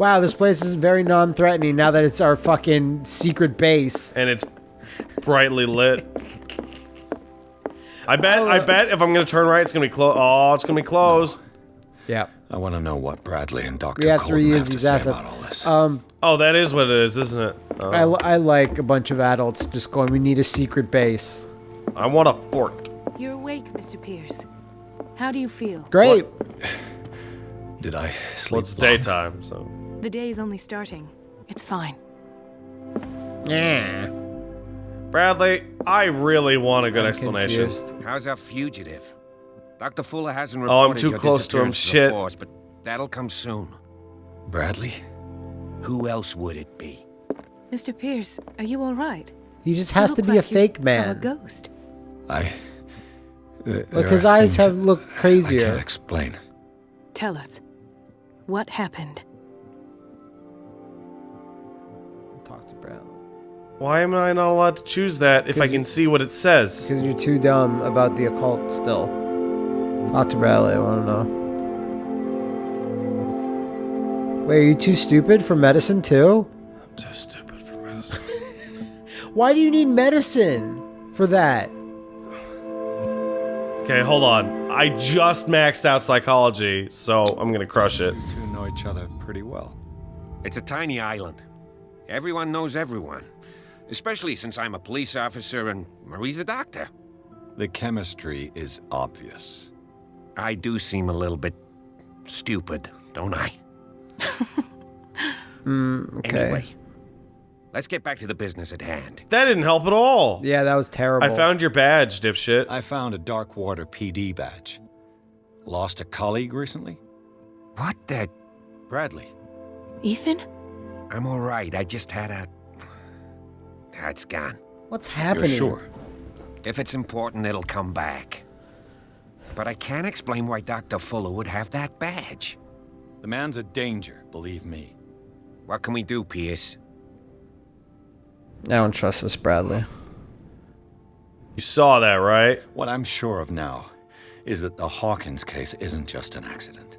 Wow, this place is very non-threatening now that it's our fucking secret base. and it's brightly lit. I bet. I bet if I'm gonna turn right, it's gonna be closed. Oh, it's gonna be closed. Yeah. I want to know what Bradley and Dr. We have to Colton have to these say assets. about all this. Um, Oh, that is what it is, isn't it? Oh, I, I like a bunch of adults just going, we need a secret base. I want a fort. You're awake, Mr. Pierce. How do you feel? Great. Did I sleep Well, it's long? daytime, so. The day is only starting. It's fine. Yeah. Bradley, I really want a good I'm explanation. confused. How's our fugitive? Dr. Fuller hasn't reported Oh, I'm too your close to him, disappearance the shit. Force, but that'll come soon. Bradley? Who else would it be? Mr. Pierce, are you all right? He just You has to look be a like you fake Saw a ghost. I. Uh, Th- Look, there his eyes have that looked I can't crazier. explain. Tell us. What happened? Talk to Bradley. Why am I not allowed to choose that if I you- can see what it says? Because you're too dumb about the occult still. Talk to Bradley, I want to know. Wait, are you too stupid for medicine too? I'm too stupid for medicine. Why do you need medicine for that? Okay, hold on. I just maxed out psychology, so I'm gonna crush it. You two know each other pretty well. It's a tiny island. Everyone knows everyone. Especially since I'm a police officer and Marie's a doctor. The chemistry is obvious. I do seem a little bit stupid, don't I? Hmm, okay. Anyway, let's get back to the business at hand. That didn't help at all. Yeah, that was terrible. I found your badge, dipshit. I found a Darkwater PD badge. Lost a colleague recently? What the? Bradley. Ethan? I'm all right. I just had a. That's gone. What's You're happening? sure? If it's important, it'll come back. But I can't explain why Dr. Fuller would have that badge. The man's a danger, believe me. What can we do, Pierce? I don't trust this Bradley. You saw that, right? What I'm sure of now is that the Hawkins case isn't just an accident.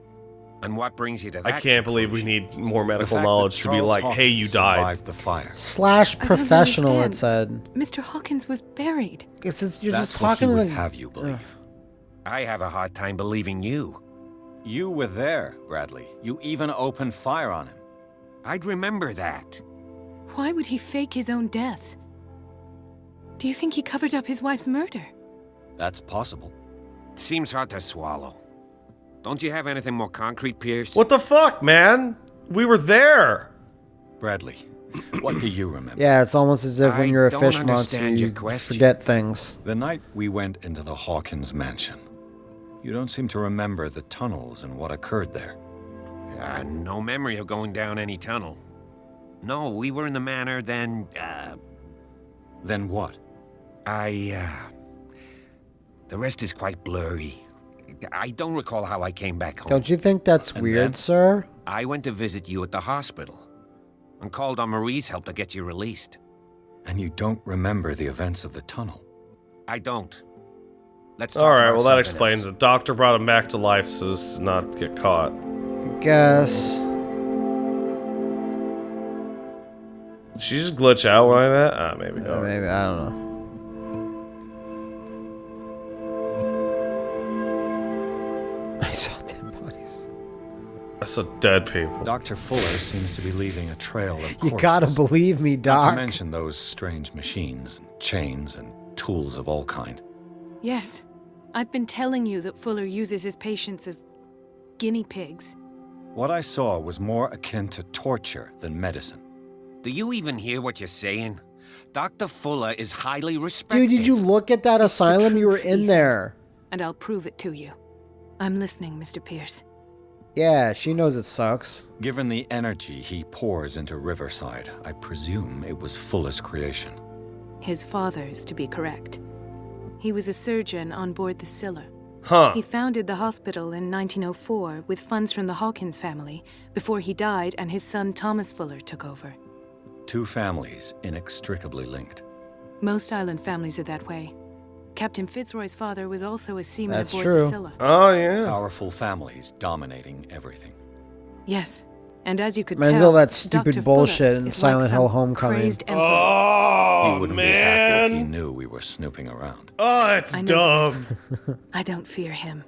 And what brings you to that I can't believe we need more medical knowledge to be Charles like, hey, you died. The fire. Slash professional, it said. Mr. Hawkins was buried. It's just, you're That's just what he talking would like. have you believe. I have a hard time believing you. You were there, Bradley. You even opened fire on him. I'd remember that. Why would he fake his own death? Do you think he covered up his wife's murder? That's possible. Seems hard to swallow. Don't you have anything more concrete, Pierce? What the fuck, man? We were there. Bradley, what do you remember? Yeah, it's almost as if when I you're a don't fish monster, you question. forget things. The night we went into the Hawkins mansion, you don't seem to remember the tunnels and what occurred there. Uh, no memory of going down any tunnel. No, we were in the manor, then, uh, Then what? I, uh... The rest is quite blurry. I don't recall how I came back home. Don't you think that's And weird, sir? I went to visit you at the hospital and called on Marie's help to get you released. And you don't remember the events of the tunnel. I don't. Let's talk All right, about well, that explains else. it. Doctor brought him back to life so as to not get caught. I guess. Did she just glitch out like that? Ah, maybe. Uh, maybe, I don't know. I saw dead bodies. I saw dead people. Dr. Fuller seems to be leaving a trail of corpses. You gotta believe me, Doc. Not Doc. to mention those strange machines, and chains, and tools of all kind. Yes. I've been telling you that Fuller uses his patients as guinea pigs. What I saw was more akin to torture than medicine. Do you even hear what you're saying? Dr. Fuller is highly respected. Dude, did you look at that asylum? You were in there. And I'll prove it to you. I'm listening, Mr. Pierce. Yeah, she knows it sucks. Given the energy he pours into Riverside, I presume it was Fuller's creation. His father's, to be correct. He was a surgeon on board the Scylla. Huh. He founded the hospital in 1904 with funds from the Hawkins family before he died and his son Thomas Fuller took over. Two families inextricably linked. Most island families are that way. Captain Fitzroy's father was also a seaman That's aboard true. the Scylla. Oh, yeah. Powerful families dominating everything. Yes, And as you could Reminds me tell, of that stupid Dr. bullshit Fuller in is Silent like Hill some Homecoming. crazed oh, emperor. Oh, he wouldn't be happy if he knew we were snooping around. Oh, it's I dumb. I don't fear him.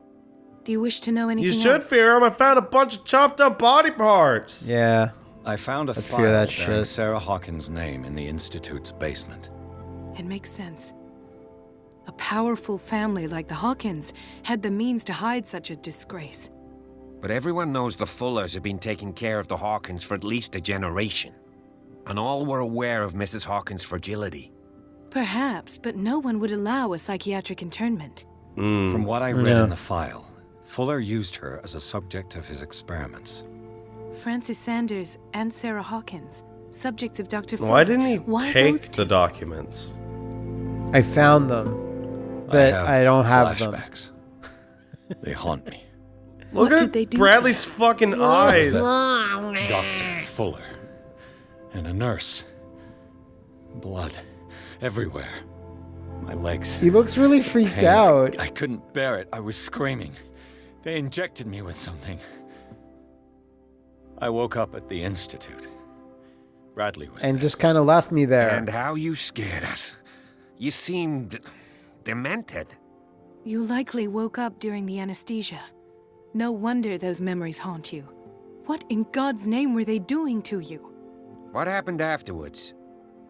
Do you wish to know anything You should else? fear him. I found a bunch of chopped up body parts. Yeah. I found a fear file that bearing shit. Sarah Hawkins' name in the Institute's basement. It makes sense. A powerful family like the Hawkins had the means to hide such a disgrace. But everyone knows the Fullers have been taking care of the Hawkins for at least a generation. And all were aware of Mrs. Hawkins' fragility. Perhaps, but no one would allow a psychiatric internment. Hmm. From what I read Yeah. in the file, Fuller used her as a subject of his experiments. Francis Sanders and Sarah Hawkins, subjects of Dr. Fuller. Why didn't he Why take the documents? I found them, but have I, don't have them. flashbacks. they haunt me. Look What at did they do Bradley's fucking eyes. Doctor Fuller. And a nurse. Blood. Everywhere. My legs. He looks really freaked pain. out. I couldn't bear it. I was screaming. They injected me with something. I woke up at the Institute. Bradley was and there. just kind of left me there. And how you scared us. You seemed demented. You likely woke up during the anesthesia. No wonder those memories haunt you. What in God's name were they doing to you? What happened afterwards?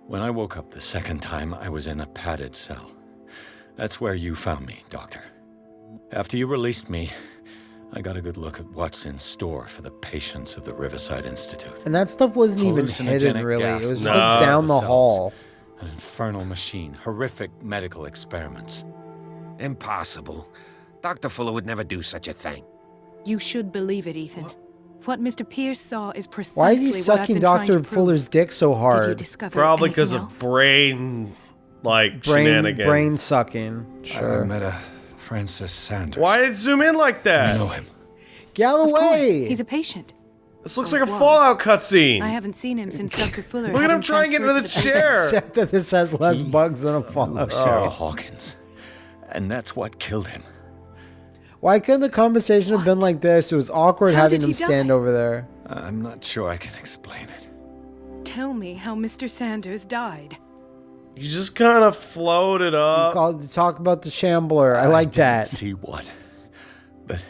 When I woke up the second time, I was in a padded cell. That's where you found me, Doctor. After you released me, I got a good look at what's in store for the patients of the Riverside Institute. and that stuff wasn't even hidden, Hallucinogenic really. It gas was just No. like down the cells. hall. An infernal machine, horrific medical experiments. Impossible. Dr. Fuller would never do such a thing. You should believe it, Ethan. What Mr. Pierce saw is precisely Why is he what I've sucking been trying Dr. Fuller's dick so Did you hard? discover Probably because because of brain, like Brain, shenanigans. brain sucking. I met a Francis Sanders. Why did it zoom in like that? I know him. Of course, Galloway. he's a patient. This looks Oh, like a was. Fallout cutscene. I haven't seen him since Dr. Fuller. Look at him try and get into the transferred to chair. Except that this has less bugs than a Ooh, Fallout. Oh, Sarah Oh. Hawkins. And that's what killed him. Why couldn't the conversation have been like this? It was awkward How having him stand die? over there. I'm not sure I can explain it. Tell me how Mr. Sanders died. You just kind of floated up. Called to talk about the Shambler. I like didn't that. See what? But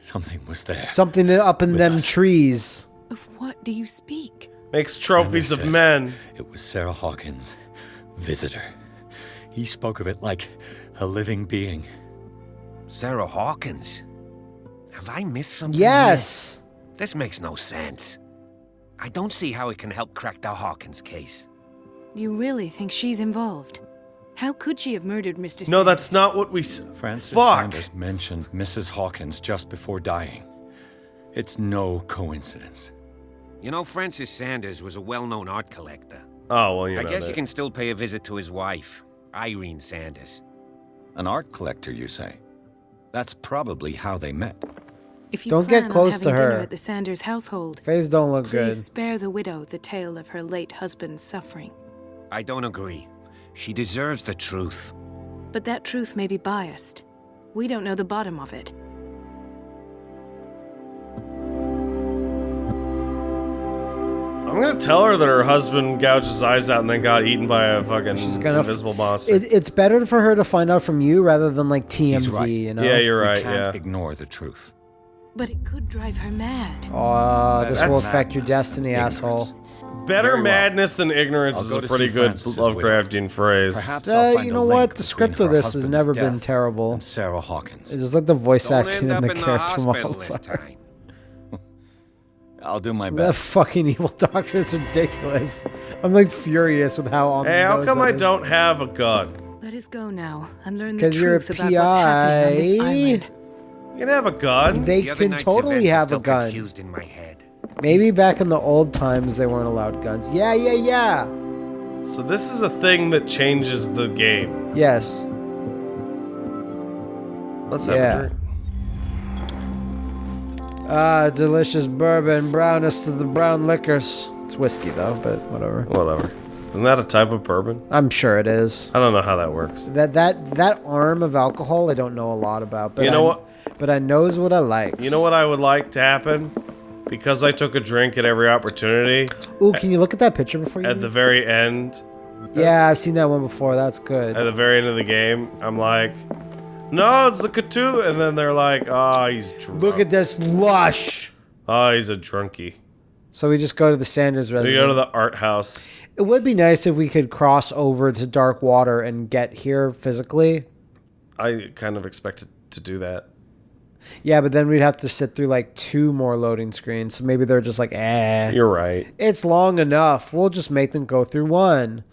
something was there. Something up in them us. trees. Of what do you speak? Makes trophies of men. It was Sarah Hawkins' visitor. He spoke of it like a living being. Sarah Hawkins. Have I missed something? Yes. here? This makes no sense. I don't see how it can help crack the Hawkins case. You really think she's involved? How could she have murdered Mr. No, that's not what we. s- Francis Fuck. Sanders mentioned Mrs. Hawkins just before dying. It's no coincidence. You know, Francis Sanders was a well-known art collector. Oh well, you I know guess that. you can still pay a visit to his wife, Irene Sanders. An art collector, you say? That's probably how they met. If you Don't get plan on close having to dinner her. at the Sanders household, Face don't look please good. spare the widow the tale of her late husband's suffering. I don't agree. She deserves the truth. But that truth may be biased. We don't know the bottom of it. I'm gonna tell her that her husband gouged his eyes out and then got eaten by a fucking She's gonna invisible monster. It, it's better for her to find out from you rather than like He's TMZ, right. you know? yeah, you're we right. can't Yeah. ignore the truth. But it could drive her mad. Aw, this will That's affect your destiny, ignorance. asshole. Better well. madness than ignorance I'll is go a pretty good Francis's widow. Lovecraftian phrase. Perhaps Uh, you know what? The script of this has never been terrible. Sarah Hawkins. It's just like the voice Don't acting and the in the character models. I'll do my best. That best. fucking evil doctor is ridiculous. I'm like furious with how on Hey, how come I is. don't have a gun? Let us go now and learn the 'Cause you're a truth about what's happening on this island. You can have a gun. They The can totally have a gun. confused in my head. Maybe back in the old times they weren't allowed guns. Yeah, yeah, yeah. So this is a thing that changes the game. Yes. Let's have Yeah. a drink. Ah, delicious bourbon, brownest of the brown liquors. It's whiskey though, but whatever. Whatever. Isn't that a type of bourbon? I'm sure it is. I don't know how that works. That that that arm of alcohol I don't know a lot about, but You know I, what? But I knows what I like. You know what I would like to happen? Because I took a drink at every opportunity, Ooh, can you look at that picture before you at the very end, Yeah, I've seen that one before. That's good. at the very end of the game, I'm like, no, it's the Cthulhu. And then they're like, oh, he's drunk. Look at this lush. Oh, he's a drunkie. So we just go to the Sanders We go to the art house. It would be nice if we could cross over to Darkwater and get here physically. I kind of expected to do that. Yeah, but then we'd have to sit through like two more loading screens. So maybe they're just like, eh. You're right. It's long enough. We'll just make them go through one.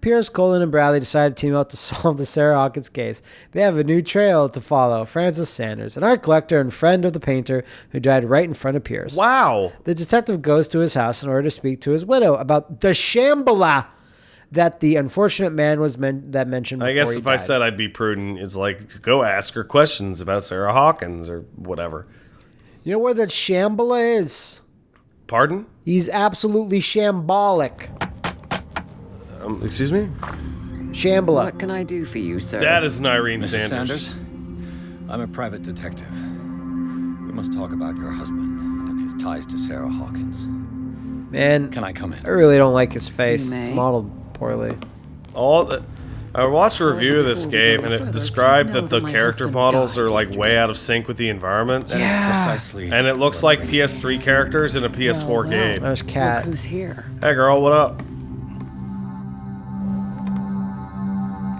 Pierce, Colin, and Bradley decide to team up to solve the Sarah Hawkins case. They have a new trail to follow Francis Sanders, an art collector and friend of the painter who died right in front of Pierce. Wow. The detective goes to his house in order to speak to his widow about the Shambhala that the unfortunate man was men- that mentioned. I guess he if I said I'd be prudent, it's like go ask her questions about Sarah Hawkins or whatever. you know where that Shambhala is? Pardon? He's absolutely shambolic. Um, excuse me? Shambhala. What can I do for you, sir? That is an Irene Mrs. Sanders. Sanders, I'm a private detective. We must talk about your husband and his ties to Sarah Hawkins. Man, Can I come in? I really don't like his face. You It's modeled poorly. All the, I watched a review of this Before we go game and it described that the character models are like way out of sync with the environment. That is precisely. And it looks like PS3 characters in a PS4 Well, well. game. There's Look Cat. who's here. Hey girl, what up?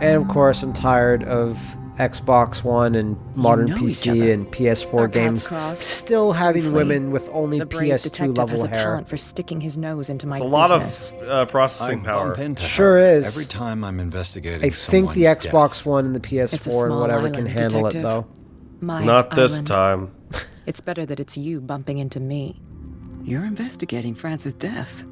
And of course, I'm tired of Xbox One and modern know PC and PS4 Our games still having briefly. women with only The PS2 detective level has a hair. talent for sticking his nose into my It's a lot business. of uh, I processing power. Sure is. Every time I'm investigating I think the Xbox death. One and the PS4 and whatever island, can handle detective. it though. My Not this island. time. It's better that it's you bumping into me. You're investigating Francis' death.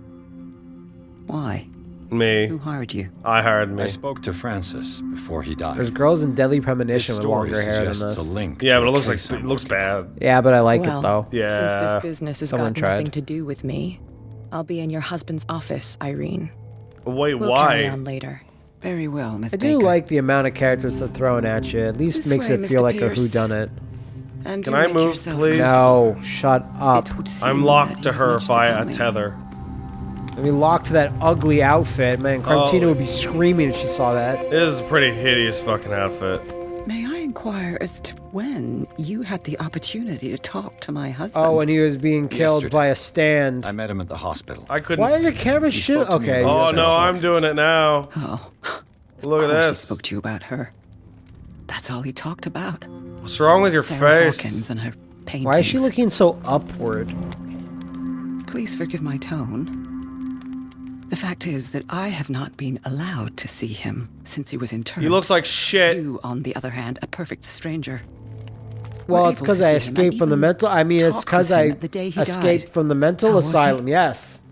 Why? Me. Who hired you? I hired me. I spoke to Francis before he died. There's girls in Deadly Premonition with story longer hair than suggests this. a link. Yeah, but it looks like it looks bad. Yeah, but I like well, it though. Yeah. Since this business has Someone got tried. nothing to do with me, I'll be in your husband's office, Irene. Wait, We'll carry why? on later. Very well, Miss I do Baker. like the amount of characters they're throwing at you. At least This makes way, it feel Mr. like a Pierce. whodunit. And Can I move, please? No, shut up. I'm locked to her much via a me. tether. I mean, locked to that ugly outfit, man. Carmentina Oh. would be screaming if she saw that. This is a pretty hideous fucking outfit. May I inquire as to when you had the opportunity to talk to my husband? Oh, when he was being killed Yesterday. by a stand. I met him at the hospital. I couldn't. Why is the camera He shoot? spoke to me Okay. Oh no, I'm doing it now. Oh, Look at this. he this. spoke to you about her. That's all he talked about. What's wrong with your Sarah face? Hawkins and her paintings. Why is she looking so upward? Please forgive my tone. The fact is that I have not been allowed to see him since he was interned. He looks like shit. You, on the other hand, a perfect stranger. Well, it's because I escaped from the even mental. I mean, it's because I the day he escaped died. from the mental How asylum. Yes.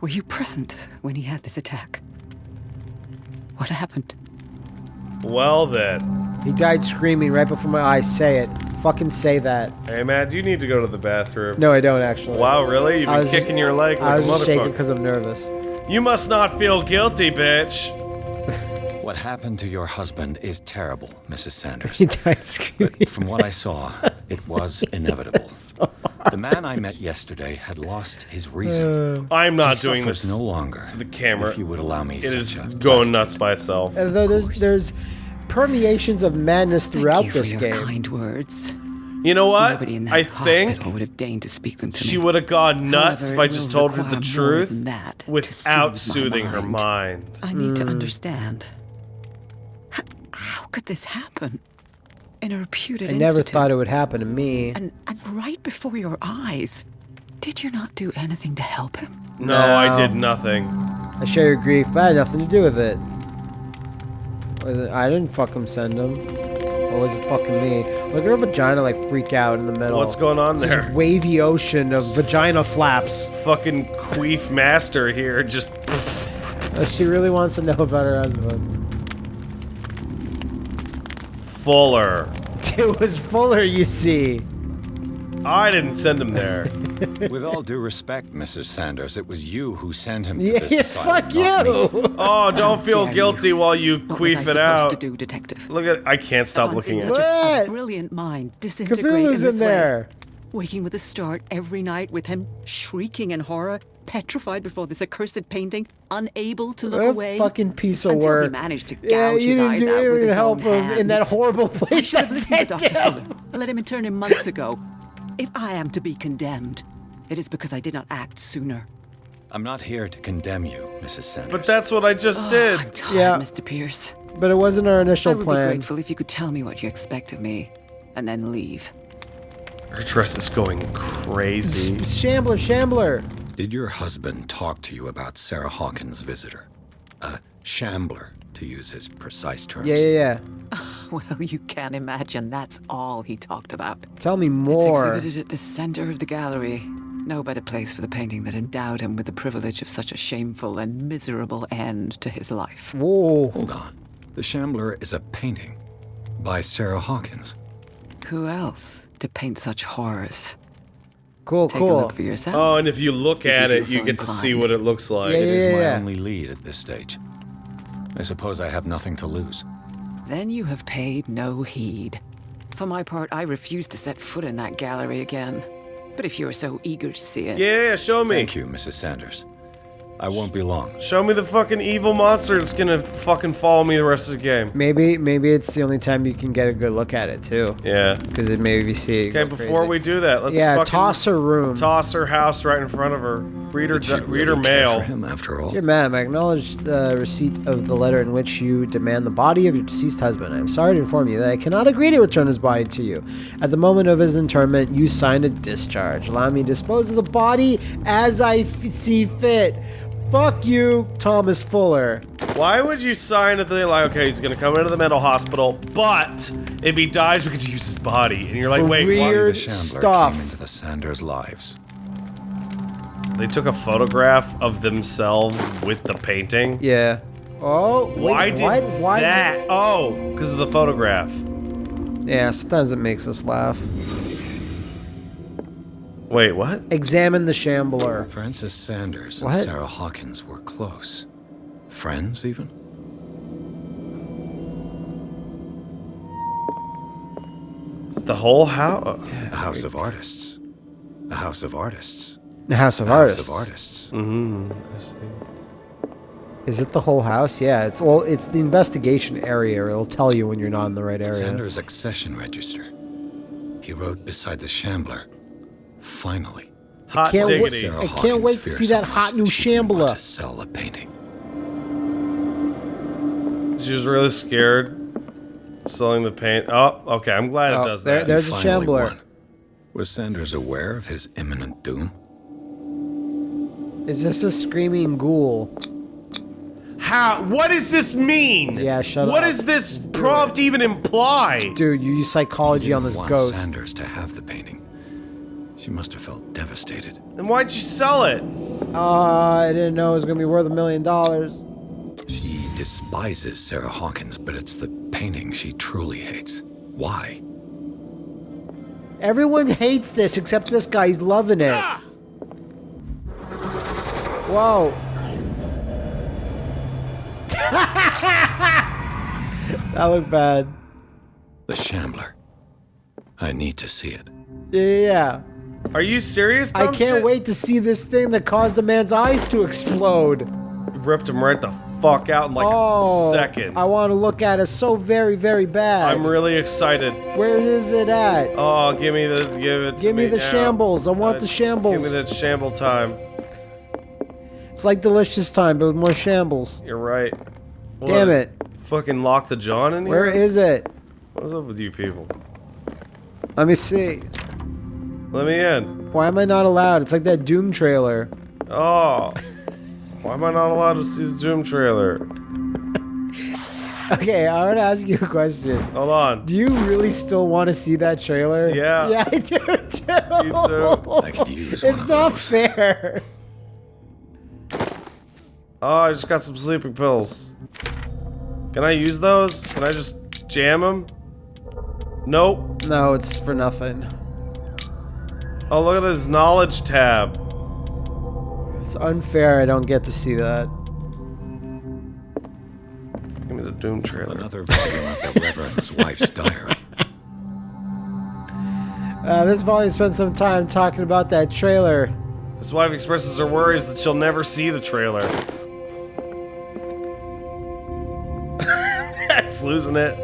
Were you present when he had this attack? What happened? Well then. He died screaming right before my eyes. Say it. Fucking say that. Hey Matt, you need to go to the bathroom. No, I don't actually. Wow, really? You've been was just- kicking your leg Like I was just shaking because I'm nervous. You must not feel guilty, bitch. What happened to your husband is terrible, Mrs. Sanders. He died screaming. But from what I saw, it was inevitable. the man I met yesterday had lost his reason. I'm not he doing this. no longer. to the camera. If you would allow me It such going platitude. nuts by itself. Uh, though there's there's permeations of madness throughout Thank throughout you for this your game. kind words. You know what? Nobody in that I think would have deigned to speak them to she would have gone nuts However, if I just told her the truth that without soothe my soothing her mind. mind. I need Hmm. to understand. H- how could this happen? In a reputed I never institute? thought it would happen to me. And, and right before your eyes. Did you not do anything to help him? No, I did nothing. I share your grief, but I had nothing to do with it. It I didn't fucking send him. It fucking me? Look at her vagina like freak out in the middle. What's going on It's this there? wavy ocean of vagina flaps. Fucking queef master here, just She really wants to know about her husband. fuller. It was Fuller, you see. I didn't send him there. With all due respect, Mrs. Sanders, it was you who sent him to Yeah, this yeah, asylum, fuck you. Oh, don't feel dare you. guilty while you What was I queef it out. to do, detective? Look at I can't stop On looking at such you. a, a brilliant mind disintegrate Cthulhu's in in this way. there. Waking with a start every night with him shrieking in horror, petrified before this accursed painting, unable to look What a away. fucking piece of until work. he managed to gouge yeah, you his didn't eyes do out with his help own him in that hands. horrible I place should I have listened to sent Dr. him. Let him intern him months ago. If I am to be condemned, it is because I did not act sooner. I'm not here to condemn you, Mrs. Sanders. But that's what I just oh, did. I'm tired, Yeah. Mr. Pierce. But it wasn't our initial plan. I initial would plan. be grateful if you could tell me what you expect of me, and then leave. Her dress is going crazy. Shambler, Shambler. Did your husband talk to you about Sarah Hawkins' visitor? A shambler, to use his precise terms. Yeah, yeah, yeah. Well, you can't imagine that's all he talked about. Tell me It's more. exhibited at the center of the gallery. No better place for the painting that endowed him with the privilege of such a shameful and miserable end to his life. Whoa. Hold on. The Shambler is a painting by Sarah Hawkins. Who else to paint such horrors? Cool, Take a look for yourself. Oh, and if you look If at feel it, you so get to see what it looks like. Yeah, It is yeah, my yeah. only lead at this stage. I suppose I have nothing to lose. Then you have paid no heed. For my part, I refuse to set foot in that gallery again. But if you're so eager to see it, Yeah, yeah, show me. Thank you, Mrs. Sanders. I won't be long. Show me the fucking evil monster that's gonna fucking follow me the rest of the game. Maybe, maybe it's the only time you can get a good look at it too. Yeah. Because it maybe you see. it Okay, before crazy. we do that, let's yeah, fucking toss her room. toss her house right in front of her. Read her, Did she di- read her really care mail. for him after all? Dear ma'am, I acknowledge the receipt of the letter in which you demand the body of your deceased husband. I am sorry to inform you that I cannot agree to return his body to you. At the moment of his interment, you signed a discharge. Allow me to dispose of the body as I f- see fit. Fuck you, Thomas Fuller. Why would you sign a thing like, okay, he's gonna come into the mental hospital, but if he dies, we could use his body? And you're like, For wait, weird- what? The Weird Shambler stuff. came into the Sanders' lives. They took a photograph of themselves with the painting. Yeah. Oh, wait, Why did what? Why that? Oh, because of the photograph. Yeah, sometimes it makes us laugh. Wait, what? Examine the shambler. Francis Sanders and Sarah Hawkins were close. Friends, even? The whole house. A house of artists. A house of artists. The House of A Artists. house of artists. Mm-hmm. I see. Is it the whole house? Yeah, it's all. It's the investigation area. It'll tell you when you're not in the right area. Sanders' accession register. He wrote beside the Shambler. Finally. Hot can't wait- diggity. I can't wait to see that hot new she didn't want Shambler. to sell a painting. She was really scared. Selling the paint. Oh, okay. I'm glad Oh, it does there- that. there's- a Shambler. won. Was Sanders aware of his imminent doom? Is this a screaming ghoul? How? What does this mean? Yeah, shut What up. does this prompt even imply? Dude, you use psychology on this want ghost. Sanders to have the painting. She must have felt devastated. Then why'd you sell it? Uh, I didn't know it was gonna be worth a million dollars. She despises Sarah Hawkins, but it's the painting she truly hates. Why? Everyone hates this except this guy. He's loving it. Whoa. that looked bad. The Shambler. I need to see it. Yeah, yeah, yeah. Are you serious? I can't shit? wait to see this thing that caused a man's eyes to explode. You ripped him right the fuck out in like oh, a second. I want to look at it so very, very bad. I'm really excited. Where is it at? Oh, give me the give it. to Give me the now. shambles. I want Uh, the shambles. Give me the shamble time. It's like delicious time, but with more shambles. You're right. Damn it. Fucking lock the John in here. Where is it? What's up with you people? Let me see. Let me in. Why am I not allowed? It's like that Doom trailer. Oh. Why am I not allowed to see the Doom trailer? Okay, I want to ask you a question. Hold on. Do you really still want to see that trailer? Yeah. Yeah, I do too. Me too. I could use one It's of not those. fair. Oh, I just got some sleeping pills. Can I use those? Can I just jam them? Nope. No, it's for nothing. Oh, look at this knowledge tab. It's unfair I don't get to see that. Give me the Doom trailer. Another volume of the Reverend's wife's diary. Uh, this volume spends some time talking about that trailer. His wife expresses her worries that she'll never see the trailer. Losing it.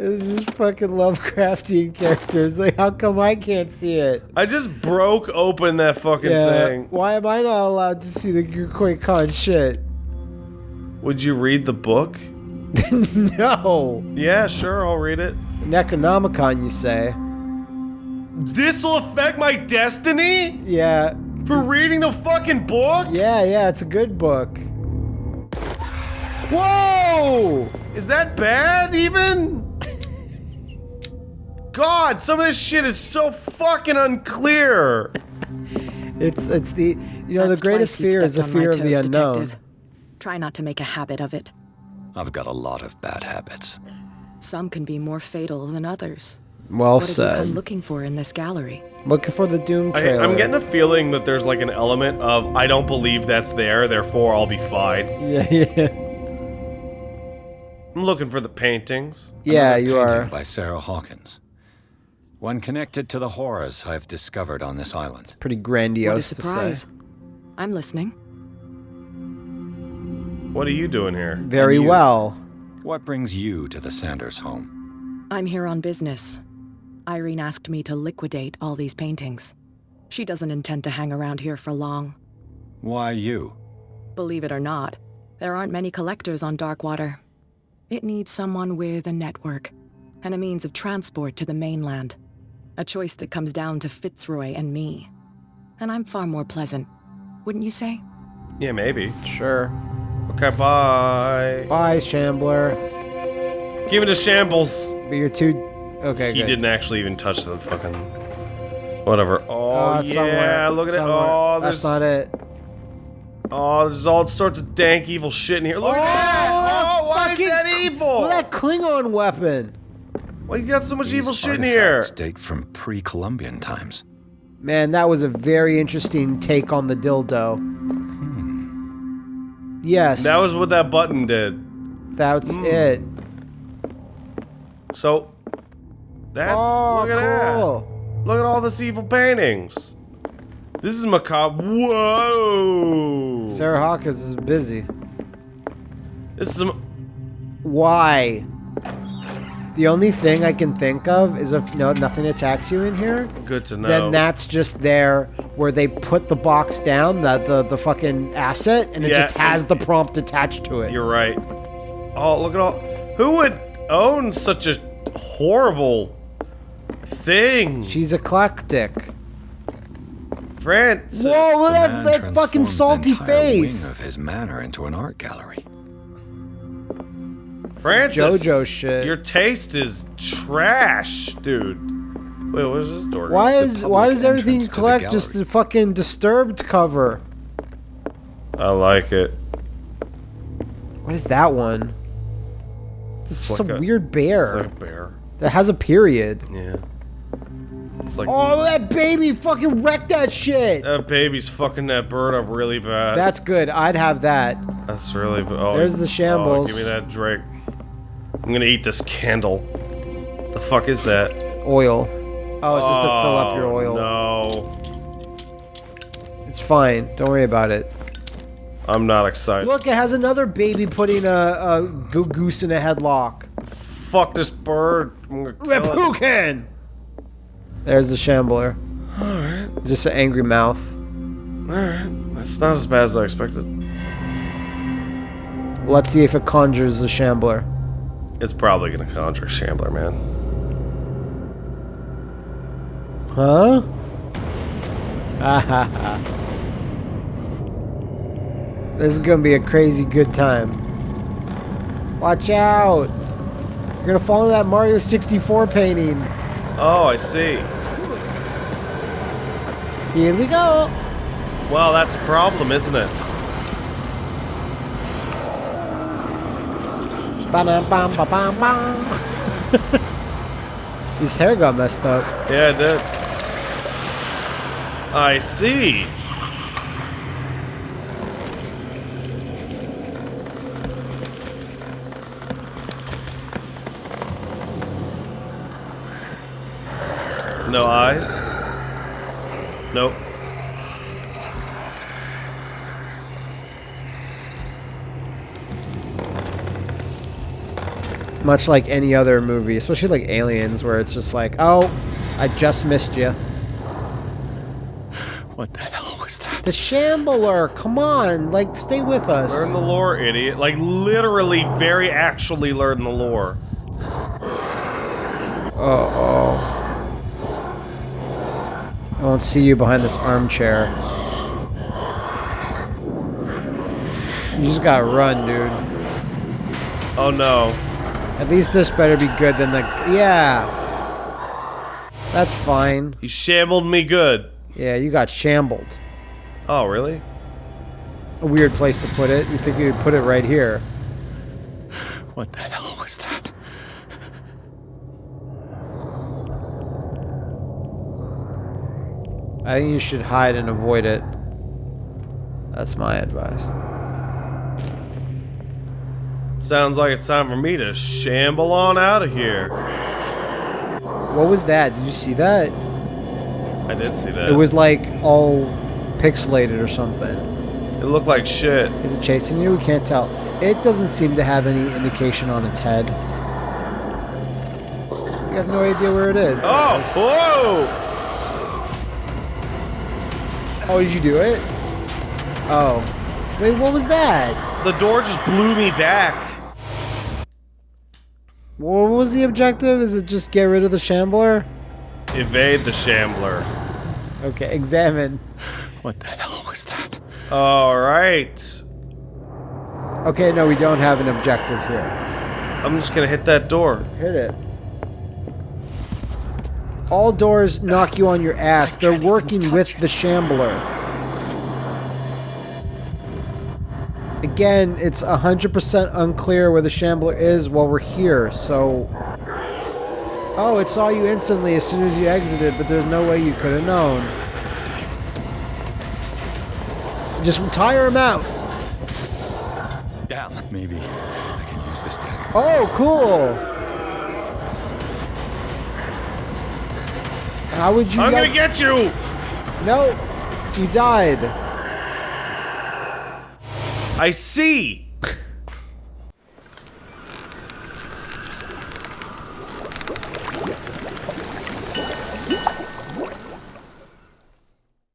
It's just fucking Lovecraftian characters. Like, how come I can't see it? I just broke open that fucking thing. Why am I not allowed to see the Khan shit? Would you read the book? no. Yeah, sure, I'll read it. Necronomicon, you say? This'll affect my destiny? Yeah. For reading the fucking book? Yeah, yeah, it's a good book. Whoa! Is that bad, even? God, some of this shit is so fucking unclear. It's it's the you know That's the greatest fear is the stepped on my fear of the unknown. detective. Try not to make a habit of it. I've got a lot of bad habits. Some can be more fatal than others. Well what have you come said. looking for in this gallery? Looking for the Doom I, trailer. I'm getting a feeling that there's like an element of I don't believe that's there, therefore I'll be fine. yeah, yeah, I'm looking for the paintings. yeah. Another You painting are. by Sarah Hawkins. One connected to the horrors I've discovered on this island. Pretty grandiose What a grandiose to say. surprise. I'm listening. What are you doing here? Very well. What brings you to the Sanders home? I'm here on business. Irene asked me to liquidate all these paintings. She doesn't intend to hang around here for long. Why you? Believe it or not, there aren't many collectors on Darkwater. It needs someone with a network and a means of transport to the mainland. A choice that comes down to Fitzroy and me. And I'm far more pleasant, wouldn't you say? Yeah, maybe. Sure. Okay, bye. Bye, Shambler. Give it to shambles. But you're too. Okay. he good. didn't actually even touch the fucking. Whatever. Oh, Oh, it's yeah, somewhere. look at somewhere. it. Oh, That's not it. oh, there's all sorts of dank evil shit in here. Look at oh, that. Oh, why is that evil? Well, that Klingon weapon. Why you got so much evil shit in here? artifacts date from pre-Columbian times. Man, that was a very interesting take on the dildo. Yes, That was what that button did. that's Hmm. it. So that Oh, look at cool. that. Look at all this evil paintings. This is macabre. Whoa. Sarah Hawkins is busy. This is some Why? The only thing I can think of is if no nothing attacks you in here, good to know. then that's just there where they put the box down, the the, the fucking asset, and it Yeah, just has the prompt attached to it. You're right. Oh, look at all. Who would own such a horrible thing? She's eclectic. Francis. Whoa, look at that, that fucking transformed salty the entire wing face. of his manor into an art gallery. Francis. JoJo shit. Your taste is trash, dude. Wait, what is this door? Why is why does everything entrance to the collect just a fucking disturbed cover? I like it. What is that one? This is like a- weird It's bear like a bear. that has a period. Yeah. It's like Oh, that baby fucking wrecked that shit. that baby's fucking that bird up really bad. That's good. I'd have that. That's really. Oh, There's the Oh, shambles. give me that drink. I'm gonna eat this candle. The fuck is that? Oil. Oh, it's just to fill up your Oh, oil. No, It's fine. Don't worry about it. I'm not excited. Look, it has another baby putting a, a go- goose in a headlock. Fuck this bird. I'm gonna kill it. Reppuken! There's the shambler. Alright, Just an angry mouth. alright. That's not as bad as I expected. Let's see if it conjures the shambler. It's probably gonna conjure shambler, man. Huh? Ha ha ha. This is gonna be a crazy good time. Watch out! You're gonna fall into that Mario 64 painting. Oh, I see. Here we go! Well, that's a problem, isn't it? His hair got messed up. Yeah, it did. I see. No eyes? Nope. Much like any other movie, especially like Aliens, where it's just like, oh, I just missed you. What the hell was that? The Shambler, come on, like, stay with us. Learn the lore, idiot. Like, literally, very actually learn the lore. Uh oh. I won't see you behind this armchair. You just gotta run, dude. Oh no. At least this better be good than the. Yeah! That's fine. He shambled me good. Yeah, you got shambled. Oh, really? A weird place to put it. You think you'd put it right here. What the hell was that? I think you should hide and avoid it. That's my advice. Sounds like it's time for me to shamble on out of here. What was that? Did you see that? I did see that. It was like all pixelated or something. It looked like shit. Is it chasing you? We can't tell. It doesn't seem to have any indication on its head. You have no idea where it is. Oh! Whoa! Oh, did you do it? Oh. Wait, what was that? The door just blew me back. What was the objective? Is it just get rid of the shambler? Evade the shambler. Okay, examine. What the hell was that? Alright. Okay, no, we don't have an objective here. I'm just gonna hit that door. Hit it. All doors knock you on your ass. They're working with the shambler. Again, it's 100% unclear where the shambler is while we're here, so... Oh, it saw you instantly as soon as you exited, but there's no way you could have known. Just tire him out. Down. Maybe I can use this dagger. Oh, cool. How would you I'm gonna get you! No, you died. I see!